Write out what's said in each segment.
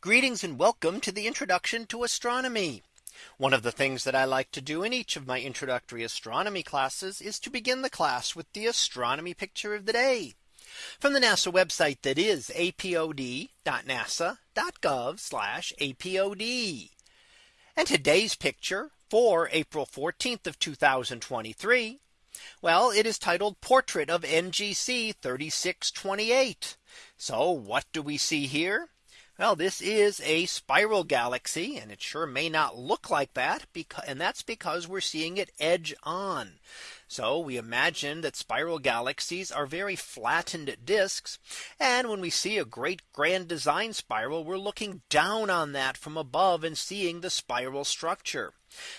Greetings and welcome to the introduction to astronomy. One of the things that I like to do in each of my introductory astronomy classes is to begin the class with the astronomy picture of the day from the NASA website that is apod.nasa.gov apod. And today's picture for April 14th of 2023. Well, it is titled Portrait of NGC 3628. So what do we see here? Well, this is a spiral galaxy and it sure may not look like that because and that's because we're seeing it edge on. So we imagine that spiral galaxies are very flattened disks. And when we see a great grand design spiral, we're looking down on that from above and seeing the spiral structure.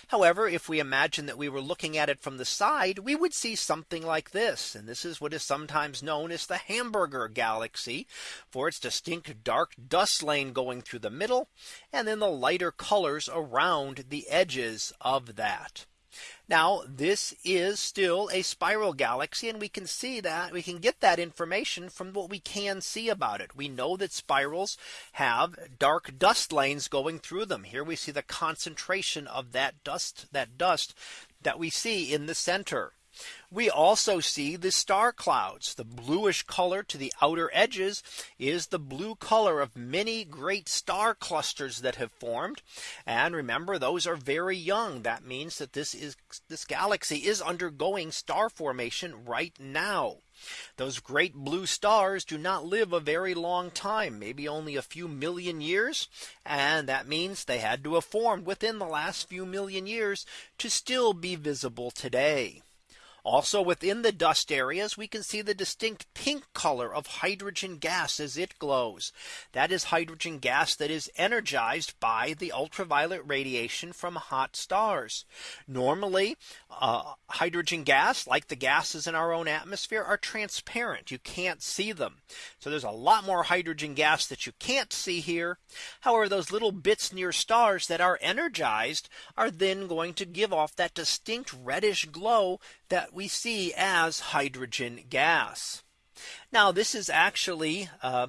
However, if we imagine that we were looking at it from the side, we would see something like this. And this is what is sometimes known as the hamburger galaxy for its distinct dark dust lane going through the middle and then the lighter colors around the edges of that. Now this is still a spiral galaxy and we can see that we can get that information from what we can see about it. We know that spirals have dark dust lanes going through them. Here we see the concentration of that dust that dust that we see in the center. We also see the star clouds. The bluish color to the outer edges is the blue color of many great star clusters that have formed. And remember, those are very young. That means that this is this galaxy is undergoing star formation right now. Those great blue stars do not live a very long time, maybe only a few million years. And that means they had to have formed within the last few million years to still be visible today. Also within the dust areas, we can see the distinct pink color of hydrogen gas as it glows. That is hydrogen gas that is energized by the ultraviolet radiation from hot stars. Normally, uh, hydrogen gas, like the gases in our own atmosphere, are transparent. You can't see them. So there's a lot more hydrogen gas that you can't see here. However, those little bits near stars that are energized are then going to give off that distinct reddish glow that we see as hydrogen gas. Now this is actually uh,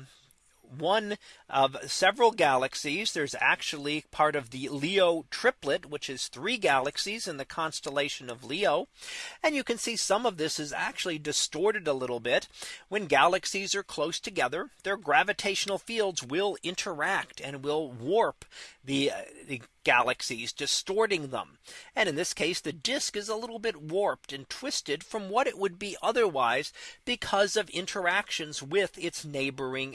one of several galaxies. There's actually part of the Leo triplet, which is three galaxies in the constellation of Leo. And you can see some of this is actually distorted a little bit. When galaxies are close together, their gravitational fields will interact and will warp the, uh, the galaxies distorting them. And in this case, the disk is a little bit warped and twisted from what it would be otherwise because of interactions with its neighboring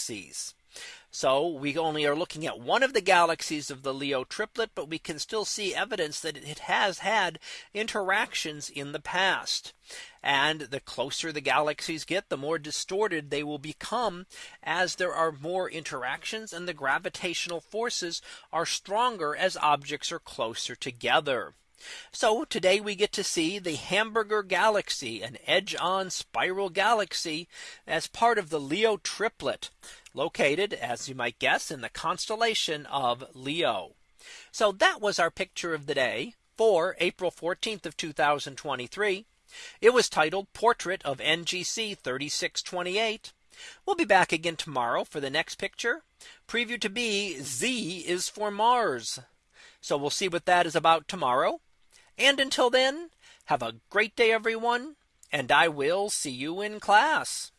galaxies. So we only are looking at one of the galaxies of the Leo triplet, but we can still see evidence that it has had interactions in the past. And the closer the galaxies get, the more distorted they will become as there are more interactions and the gravitational forces are stronger as objects are closer together. So today we get to see the Hamburger galaxy, an edge on spiral galaxy as part of the Leo triplet located as you might guess in the constellation of Leo. So that was our picture of the day for April 14th of 2023. It was titled Portrait of NGC 3628. We'll be back again tomorrow for the next picture. Preview to be Z is for Mars. So we'll see what that is about tomorrow. And until then, have a great day, everyone. And I will see you in class.